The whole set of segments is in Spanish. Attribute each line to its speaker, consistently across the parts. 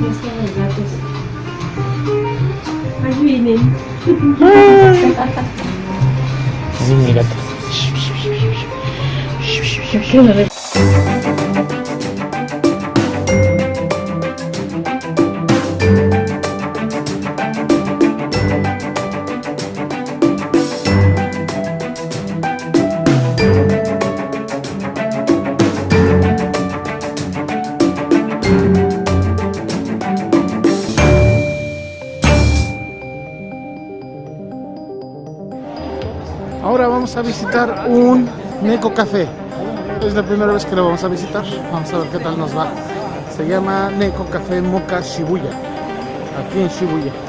Speaker 1: Ya están los gatos. Ahí vienen.
Speaker 2: Vamos a visitar un Neko Café. Es la primera vez que lo vamos a visitar. Vamos a ver qué tal nos va. Se llama Neko Café Mocha Shibuya. Aquí en Shibuya.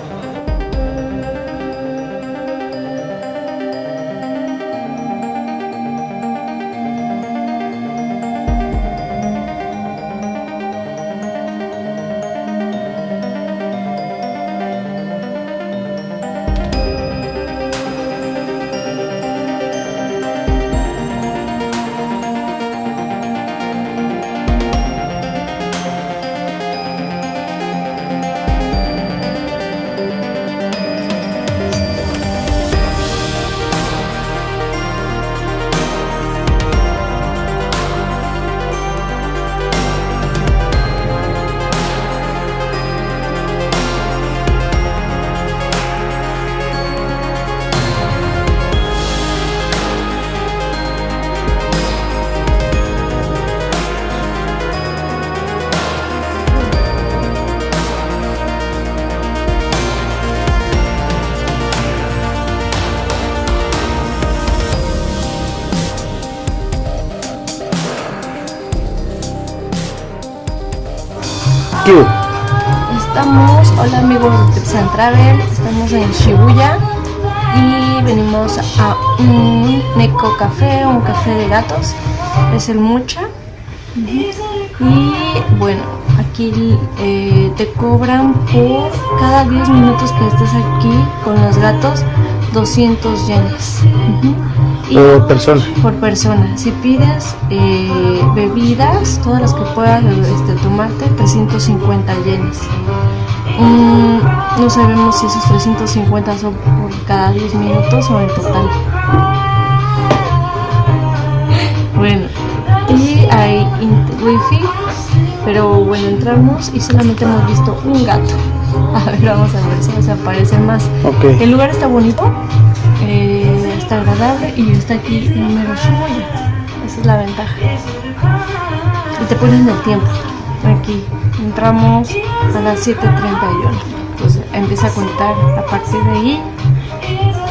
Speaker 2: ¿Qué?
Speaker 1: Estamos, hola amigos de Tips and Travel, estamos en Shibuya y venimos a un Neko Café, un café de gatos, es el Mucha. Y bueno, aquí eh, te cobran por cada 10 minutos que estés aquí con los gatos 200 yenes.
Speaker 2: Por persona.
Speaker 1: por persona. Si pides eh, bebidas, todas las que puedas este, tomarte, 350 yenes. Mm, no sabemos si esos 350 son por cada 10 minutos o en total. Bueno, y hay wifi, pero bueno, entramos y solamente hemos visto un gato. A ver, vamos a ver si nos aparece más. El lugar está bonito, eh, está agradable y está aquí en mero Shibuya. Esa es la ventaja. Y te ponen el tiempo. Aquí entramos a las 7.31. Entonces empieza a contar a partir de ahí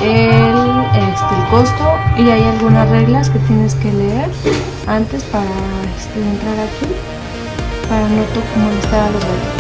Speaker 1: el, este, el costo y hay algunas reglas que tienes que leer antes para este, entrar aquí para no molestar a los gatos.